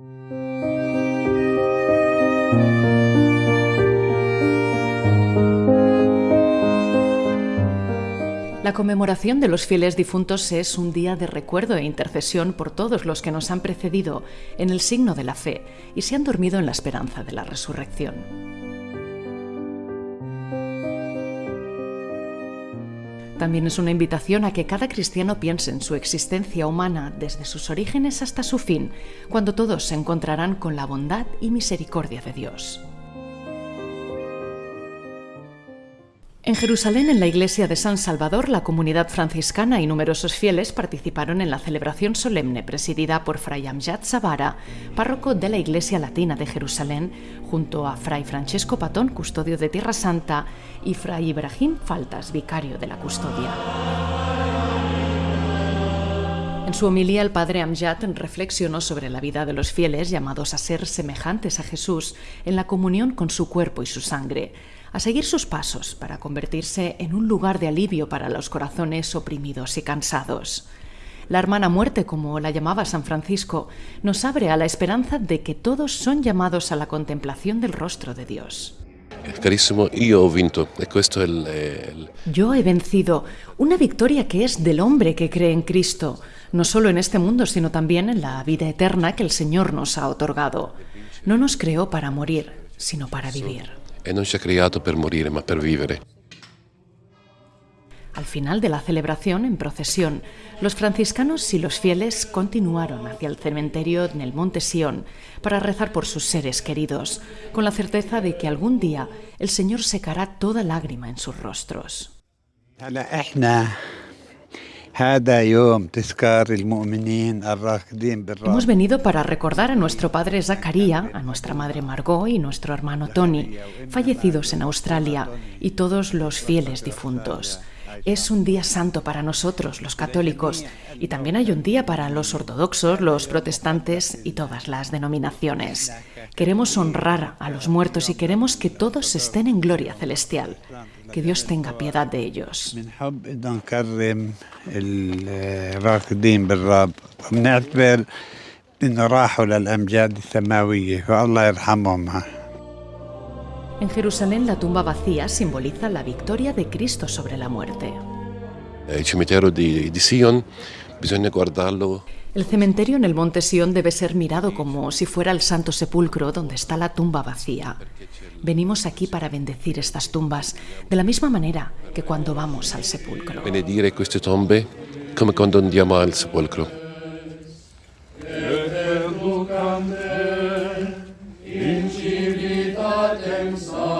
La conmemoración de los fieles difuntos es un día de recuerdo e intercesión por todos los que nos han precedido en el signo de la fe y se han dormido en la esperanza de la resurrección. También es una invitación a que cada cristiano piense en su existencia humana desde sus orígenes hasta su fin, cuando todos se encontrarán con la bondad y misericordia de Dios. En Jerusalén, en la iglesia de San Salvador, la comunidad franciscana y numerosos fieles participaron en la celebración solemne presidida por Fray Amjad Zavara, párroco de la Iglesia Latina de Jerusalén, junto a Fray Francesco Patón, custodio de Tierra Santa, y Fray Ibrahim Faltas, vicario de la custodia. En su homilía, el padre Amjad reflexionó sobre la vida de los fieles llamados a ser semejantes a Jesús en la comunión con su cuerpo y su sangre a seguir sus pasos para convertirse en un lugar de alivio para los corazones oprimidos y cansados. La hermana muerte, como la llamaba San Francisco, nos abre a la esperanza de que todos son llamados a la contemplación del rostro de Dios. Carissimo, yo he vinto e questo è il... Yo he vencido, una victoria que es del hombre que cree en Cristo, no solo en este mundo, sino también en la vida eterna que el Señor nos ha otorgado. No nos creó para morir, sino para vivir. E non ci ha creato per morire, ma per vivere. Al final de la celebración, en procesión, los franciscanos y los fieles continuaron hacia el cementerio en el Monte Sión para rezar por sus seres queridos, con la certeza de que algún día el Señor secará toda lágrima en sus rostros. Hemos venido para recordar a nuestro padre Zacaría, a nuestra madre Margot y nuestro hermano Tony, fallecidos en Australia, y todos los fieles difuntos. Es un día santo para nosotros, los católicos, y también hay un día para los ortodoxos, los protestantes y todas las denominaciones. Queremos honrar a los muertos y queremos que todos estén en gloria celestial. Que Dios tenga piedad de ellos. En Jerusalén la tumba vacía simboliza la victoria de Cristo sobre la muerte. Sion guardarlo El cementerio en el monte Sion debe ser mirado como si fuera el Santo Sepulcro donde está la tumba vacía. Venimos aquí para bendecir estas tumbas de la misma manera que cuando vamos al sepulcro. benedire queste tombe come quando andiamo al sepolcro. Adam's son.